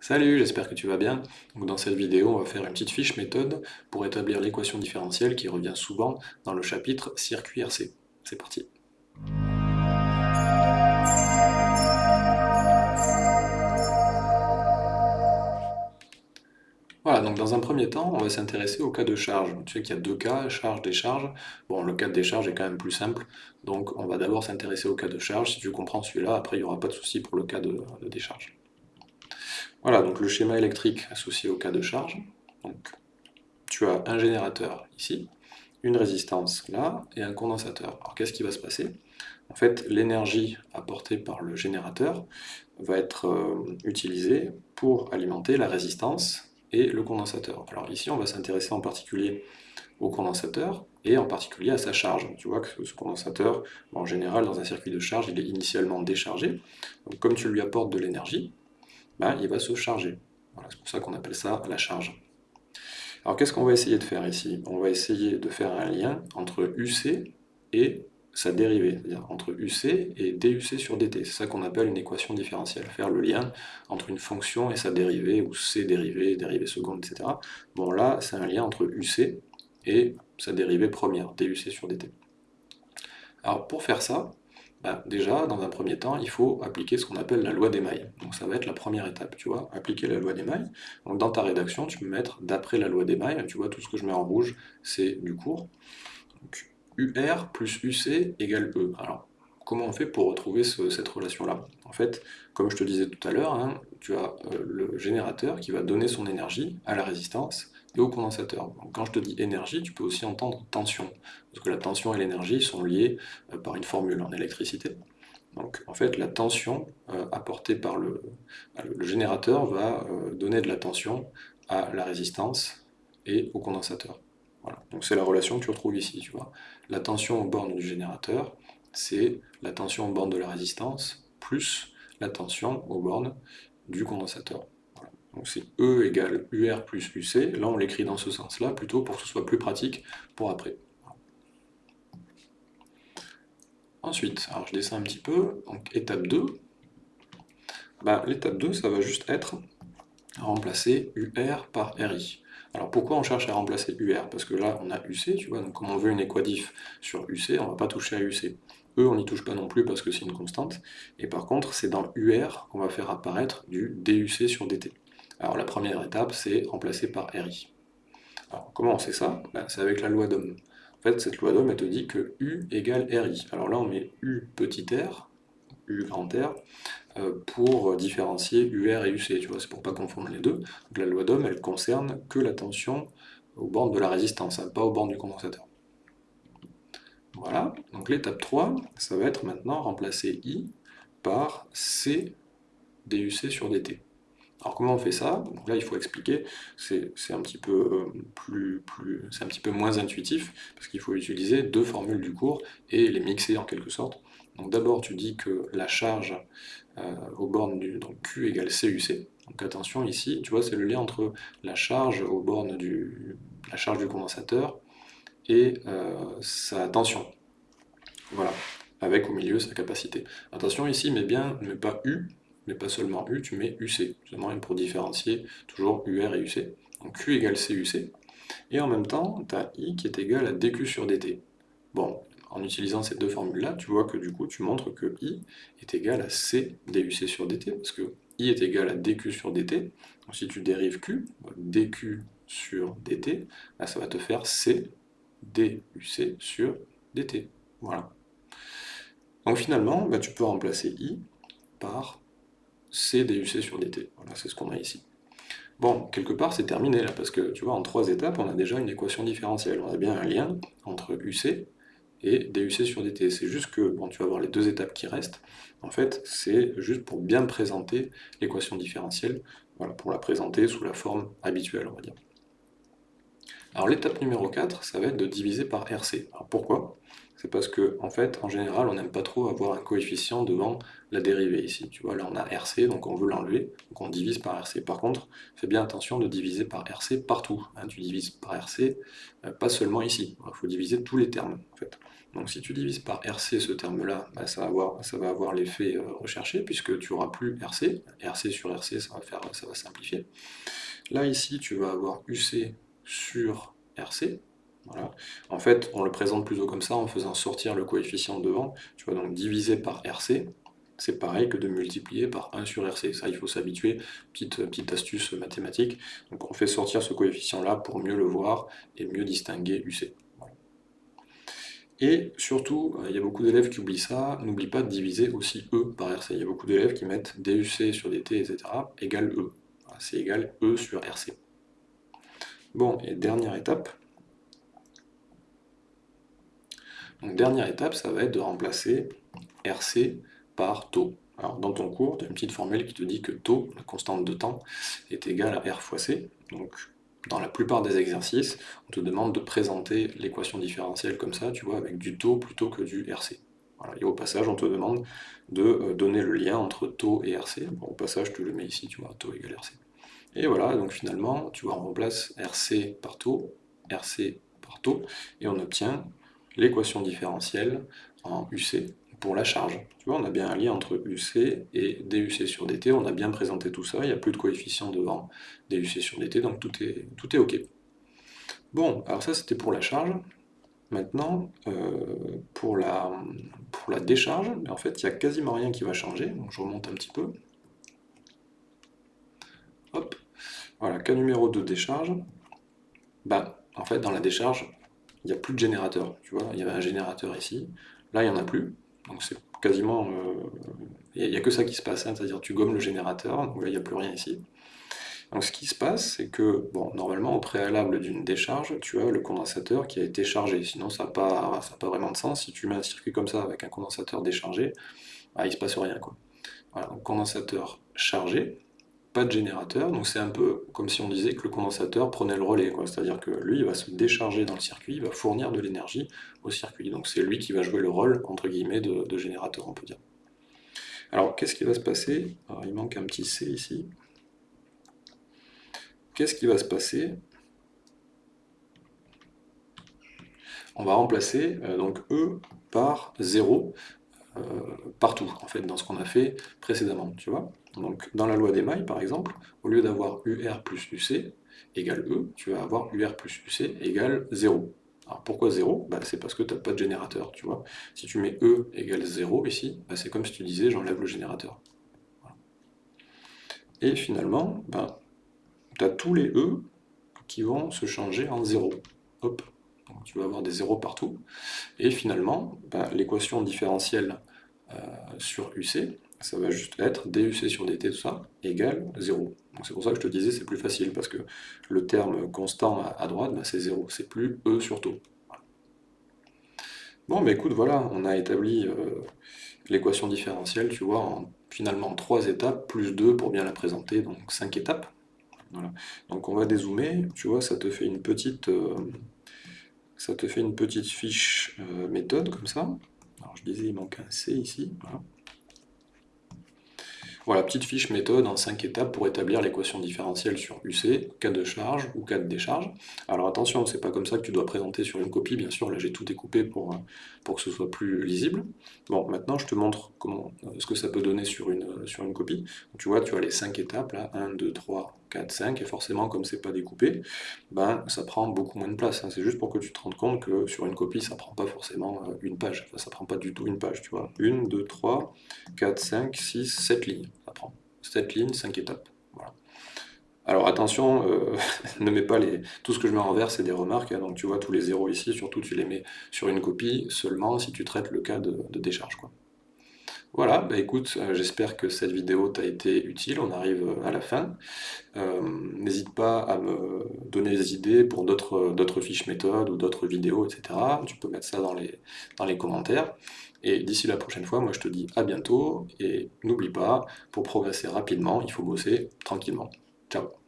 Salut, j'espère que tu vas bien. Dans cette vidéo, on va faire une petite fiche méthode pour établir l'équation différentielle qui revient souvent dans le chapitre circuit RC. C'est parti. Voilà, donc dans un premier temps, on va s'intéresser au cas de charge. Tu sais qu'il y a deux cas, charge, décharge. Bon, le cas de décharge est quand même plus simple, donc on va d'abord s'intéresser au cas de charge. Si tu comprends celui-là, après il n'y aura pas de souci pour le cas de, décharge. Voilà, donc le schéma électrique associé au cas de charge. Donc, tu as un générateur ici, une résistance là, et un condensateur. Alors qu'est-ce qui va se passer? En fait, l'énergie apportée par le générateur va être euh, utilisée pour alimenter la résistance et le condensateur. Alors ici, on va s'intéresser en particulier au condensateur et en particulier à sa charge. Tu vois que ce condensateur, en général, dans un circuit de charge, il est initialement déchargé. Donc comme tu lui apportes de l'énergie, ben, il va se charger. c'est pour ça qu'on appelle ça la charge. Alors qu'est-ce qu'on va essayer de faire ici? On va essayer de faire un lien entre UC et sa dérivée, c'est-à-dire entre UC et DUC sur DT. C'est ça qu'on appelle une équation différentielle, faire le lien entre une fonction et sa dérivée, ou C dérivée, dérivée seconde, etc. Bon là, c'est un lien entre UC et sa dérivée première, DUC sur DT. Alors pour faire ça, bah, déjà, dans un premier temps, il faut appliquer ce qu'on appelle la loi des mailles. Donc ça va être la première étape, tu vois, appliquer la loi des mailles. Donc dans ta rédaction, tu peux mettre d'après la loi des mailles, tu vois, tout ce que je mets en rouge, c'est du cours. UR plus UC égale E. Alors, comment on fait pour retrouver cette relation-là En fait, comme je te disais tout à l'heure, hein, tu as euh, le générateur qui va donner son énergie à la résistance et au condensateur. quand je te dis énergie, tu peux aussi entendre tension, parce que la tension et l'énergie sont liées euh, par une formule en électricité. Donc en fait, la tension euh, apportée par le, générateur va donner de la tension à la résistance et au condensateur. Donc c'est la relation que tu retrouves ici, tu vois. La tension aux bornes du générateur, c'est la tension aux bornes de la résistance, plus la tension aux bornes du condensateur. Donc c'est E égale UR plus UC, là on l'écrit dans ce sens-là, plutôt pour que ce soit plus pratique pour après. Ensuite, je descends un petit peu, donc étape 2, bah, l'étape 2, ça va juste être remplacer UR par RI. Alors pourquoi on cherche à remplacer UR Parce que là, on a UC, tu vois, donc comme on veut une équadif sur UC, on ne va pas toucher à UC. E, on n'y touche pas non plus parce que c'est une constante. Et par contre, c'est dans UR qu'on va faire apparaître du DUC sur DT. Alors la première étape, c'est remplacer par RI. Alors comment on sait ça? Ben, C'est avec la loi d'Ohm. En fait, cette loi d'Ohm, elle te dit que U égale RI. Alors là, on met U petit r, U grand R, euh, pour différencier UR et UC, tu vois, c'est pour pas confondre les deux. la loi d'Ohm, elle concerne que la tension aux bornes de la résistance, hein, pas aux bornes du condensateur. Voilà, donc l'étape 3, ça va être maintenant remplacer I par C DUC sur DT. Alors comment on fait ça? Là il faut expliquer, c'est un petit peu euh, plus, un peu moins intuitif, parce qu'il faut utiliser deux formules du cours et les mixer en quelque sorte. Donc d'abord tu dis que la charge euh, aux bornes du donc Q égale CUC. Donc attention ici, tu vois, c'est le lien entre la charge aux bornes la charge du condensateur et euh, sa tension. Voilà, avec au milieu sa capacité. Attention ici, mais bien, mets pas U, mais pas seulement U, tu mets UC, seulement pour différencier toujours UR et UC. Donc Q égale CUC, et en même temps, tu as I qui est égal à DQ sur DT. Bon, en utilisant ces deux formules-là, tu vois que du coup, tu montres que I est égal à C DUC sur DT, parce que I est égal à DQ sur DT. Donc si tu dérives Q, DQ sur DT, là, ça va te faire C DUC sur DT. Voilà. Donc finalement, bah, tu peux remplacer I par C DUC sur DT. Voilà, c'est ce qu'on a ici. Bon, quelque part, c'est terminé là, parce que tu vois, en trois étapes, on a déjà une équation différentielle. On a bien un lien entre UC et DUC sur DT. C'est juste que, bon, tu vas voir les deux étapes qui restent. En fait, c'est juste pour bien présenter l'équation différentielle, pour la présenter sous la forme habituelle, on va dire. Alors l'étape numéro 4, ça va être de diviser par RC. Alors pourquoi? C'est parce que, en fait, en général, on n'aime pas trop avoir un coefficient devant la dérivée ici. Tu vois, là on a RC, donc on veut l'enlever, donc on divise par RC. Par contre, fais bien attention de diviser par RC partout. Hein. Tu divises par RC, euh, pas seulement ici. Il faut diviser tous les termes. Donc si tu divises par RC ce terme-là, bah, ça, va avoir, l'effet euh, recherché, puisque tu n'auras plus RC. RC sur RC, ça va, faire, ça va simplifier. Là, ici, tu vas avoir UC sur RC. Voilà. En fait, on le présente plutôt comme ça, en faisant sortir le coefficient devant. Tu vas donc diviser par RC, c'est pareil que de multiplier par 1 sur RC. Ça, il faut s'habituer, petite, petite astuce mathématique. Donc on fait sortir ce coefficient-là pour mieux le voir et mieux distinguer UC. Et surtout, il y a beaucoup d'élèves qui oublient ça, n'oublie pas de diviser aussi E par RC. Il y a beaucoup d'élèves qui mettent DUC sur DT, etc. égale E. C'est égal E sur RC. Bon, et dernière étape. Donc dernière étape, ça va être de remplacer RC par taux. Alors dans ton cours, tu as une petite formule qui te dit que taux, la constante de temps, est égale à R fois C. Donc dans la plupart des exercices, on te demande de présenter l'équation différentielle comme ça, tu vois, avec du taux plutôt que du RC. Et au passage, on te demande de euh, donner le lien entre taux et RC. au passage, te le mets ici, tu vois, taux égale RC. Et voilà, donc finalement, tu vois, on remplace RC par taux, RC par taux, et on obtient l'équation différentielle en UC, pour la charge. Tu vois, on a bien un lien entre UC et DUC sur DT, on a bien présenté tout ça, il n'y a plus de coefficient devant DUC sur DT, donc tout est, OK. Bon, alors ça c'était pour la charge. Maintenant, euh, pour, la, pour la décharge, en fait, il n'y a quasiment rien qui va changer, donc je remonte un petit peu. Hop, voilà, cas numéro de décharge. Bah, en fait, dans la décharge, il n'y a plus de générateur. Tu vois, il y avait un générateur ici, là il n'y en a plus. Donc c'est quasiment... Il euh, n'y a, que ça qui se passe, hein, c'est-à-dire tu gommes le générateur, donc là il n'y a plus rien ici. Donc ce qui se passe, c'est que, bon, normalement au préalable d'une décharge, tu as le condensateur qui a été chargé, sinon ça n'a pas, pas vraiment de sens. Si tu mets un circuit comme ça avec un condensateur déchargé, bah, il ne se passe rien. Quoi. Voilà, donc condensateur chargé, pas de générateur, donc c'est un peu comme si on disait que le condensateur prenait le relais, c'est-à-dire que lui il va se décharger dans le circuit, il va fournir de l'énergie au circuit, donc c'est lui qui va jouer le rôle, entre guillemets, de, générateur, on peut dire. Alors, qu'est-ce qui va se passer? Il manque un petit C ici. Qu'est-ce qui va se passer? On va remplacer euh, donc E par 0 euh, partout, en fait, dans ce qu'on a fait précédemment, tu vois donc, dans la loi des mailles, par exemple, au lieu d'avoir UR plus UC égale E, tu vas avoir UR plus UC égale 0. Alors pourquoi 0 bah, C'est parce que tu n'as pas de générateur, tu vois. Si tu mets E égale 0 ici, bah, c'est comme si tu disais j'enlève le générateur. Et finalement, bah, tu as tous les E qui vont se changer en 0. Hop, Donc, tu vas avoir des 0 partout. Et finalement, bah, l'équation différentielle euh, sur UC, ça va juste être DUC sur DT, tout ça, égale 0. c'est pour ça que je te disais c'est plus facile, parce que le terme constant à, droite, bah, c'est 0, c'est plus E sur taux. Bon, mais écoute, voilà, on a établi euh, l'équation différentielle, tu vois, en finalement 3 étapes, plus 2 pour bien la présenter, donc 5 étapes. Donc on va dézoomer, tu vois, ça te fait une petite, euh, ça te fait une petite fiche euh, méthode, comme ça. Alors je disais, il manque un C ici, voilà. Petite fiche méthode en 5 étapes pour établir l'équation différentielle sur UC, cas de charge ou cas de décharge. Alors attention, c'est pas comme ça que tu dois présenter sur une copie, bien sûr, là j'ai tout découpé pour, euh, pour que ce soit plus lisible. Bon, maintenant je te montre euh, ce que ça peut donner sur une, sur une copie. tu vois, tu as les 5 étapes, là, 1, 2, 3, 4, 5, et forcément, comme c'est pas découpé, ben, ça prend beaucoup moins de place. Hein. C'est juste pour que tu te rendes compte que sur une copie, ça prend pas forcément une page. ça prend pas du tout une page, tu vois. 1, 2, 3, 4, 5, 6, 7 lignes ça prend. 7 lignes, 5 étapes. Alors attention, euh, ne mets pas les... Tout ce que je mets en vert, c'est des remarques, hein. donc tu vois tous les zéros ici, surtout tu les mets sur une copie seulement si tu traites le cas de, décharge. Quoi. Voilà, bah écoute, euh, j'espère que cette vidéo t'a été utile, on arrive euh, à la fin. N'hésite pas à me donner des idées pour d'autres fiches méthodes ou d'autres vidéos, etc. Tu peux mettre ça dans les, dans les commentaires. Et d'ici la prochaine fois, moi je te dis à bientôt, et n'oublie pas, pour progresser rapidement, il faut bosser tranquillement. Ciao